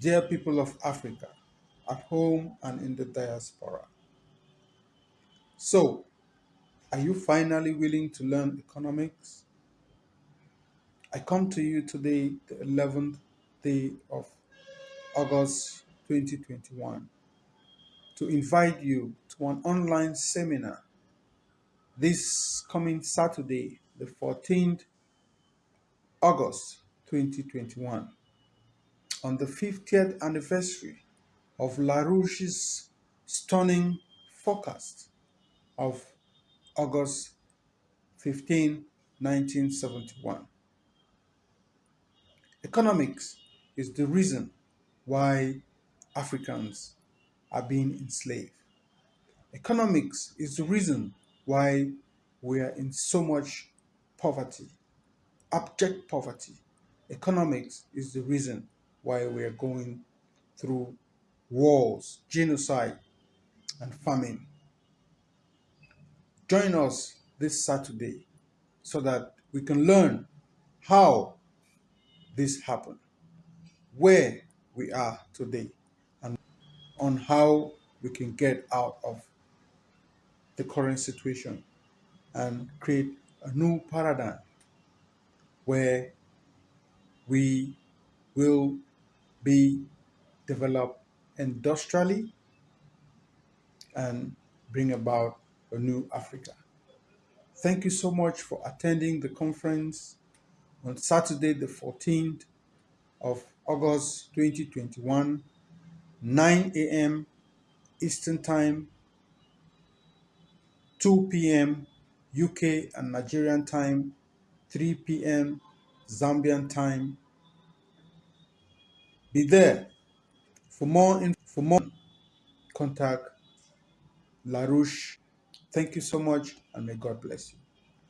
dear people of Africa, at home and in the diaspora. So, are you finally willing to learn economics? I come to you today, the 11th day of August 2021, to invite you to an online seminar this coming Saturday, the 14th August 2021, on the 50th anniversary of LaRouche's stunning forecast of August 15, 1971. Economics is the reason why Africans are being enslaved. Economics is the reason why we are in so much poverty, abject poverty. Economics is the reason why we are going through wars, genocide, and famine. Join us this Saturday so that we can learn how this happened, where we are today, and on how we can get out of the current situation and create a new paradigm where we will be developed industrially and bring about a new Africa. Thank you so much for attending the conference on Saturday, the 14th of August 2021, 9 a.m. Eastern Time, 2 p.m. UK and Nigerian time, 3 p.m. Zambian time. Be there. For more, for more, contact LaRouche. Thank you so much and may God bless you.